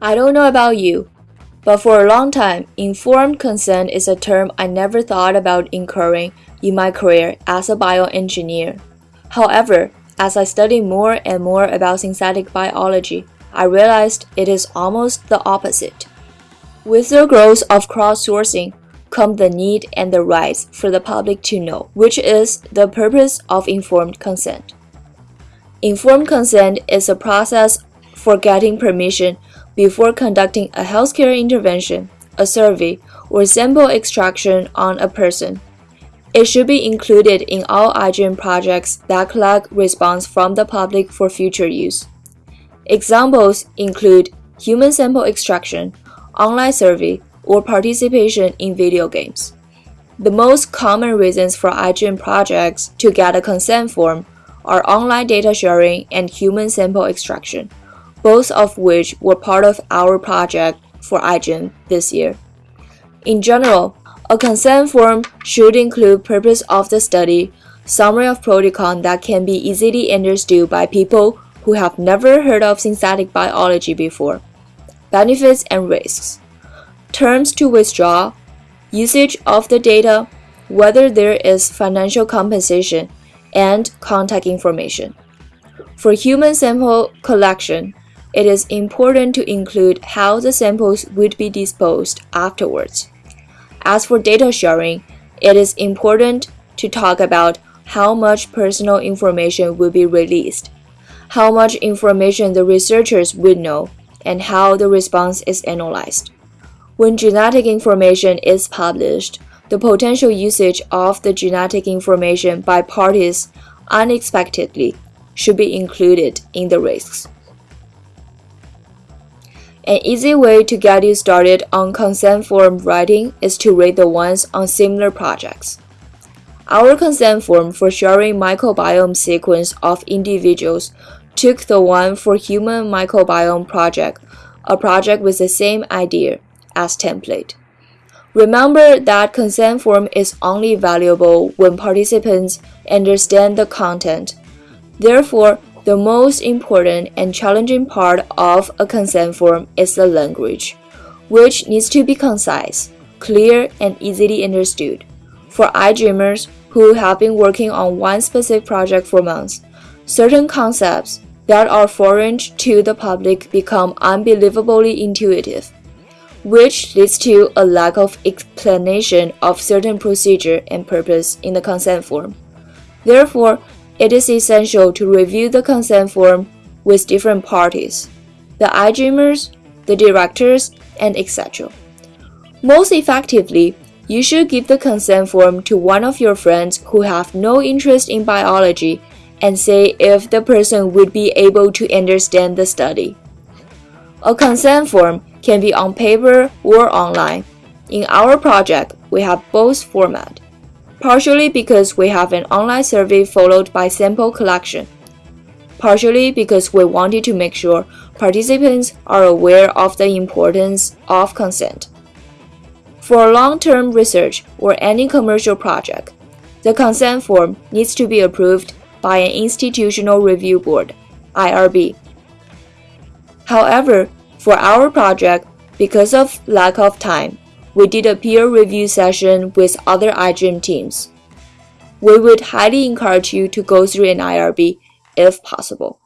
I don't know about you, but for a long time, informed consent is a term I never thought about incurring in my career as a bioengineer. However, as I studied more and more about synthetic biology, I realized it is almost the opposite. With the growth of crowdsourcing come the need and the rights for the public to know, which is the purpose of informed consent. Informed consent is a process for getting permission before conducting a healthcare intervention, a survey, or sample extraction on a person. It should be included in all iGEM projects that collect response from the public for future use. Examples include human sample extraction, online survey, or participation in video games. The most common reasons for iGEM projects to get a consent form are online data sharing and human sample extraction, both of which were part of our project for iGEM this year. In general, a consent form should include purpose of the study, summary of protocol that can be easily understood by people who have never heard of synthetic biology before, benefits and risks, terms to withdraw, usage of the data, whether there is financial compensation, and contact information. For human sample collection, it is important to include how the samples would be disposed afterwards. As for data sharing, it is important to talk about how much personal information will be released, how much information the researchers would know, and how the response is analyzed. When genetic information is published, the potential usage of the genetic information by parties unexpectedly should be included in the risks. An easy way to get you started on consent form writing is to read the ones on similar projects. Our consent form for sharing microbiome sequence of individuals took the one for human microbiome project, a project with the same idea as template. Remember that consent form is only valuable when participants understand the content. Therefore, the most important and challenging part of a consent form is the language, which needs to be concise, clear, and easily understood. For iGEMers who have been working on one specific project for months, certain concepts that are foreign to the public become unbelievably intuitive which leads to a lack of explanation of certain procedure and purpose in the consent form. Therefore, it is essential to review the consent form with different parties, the iGEMers, the directors, and etc. Most effectively, you should give the consent form to one of your friends who have no interest in biology and say if the person would be able to understand the study. A consent form can be on paper or online. In our project, we have both format, partially because we have an online survey followed by sample collection, partially because we wanted to make sure participants are aware of the importance of consent. For long-term research or any commercial project, the consent form needs to be approved by an institutional review board, IRB. However, for our project, because of lack of time, we did a peer review session with other iGEM teams. We would highly encourage you to go through an IRB if possible.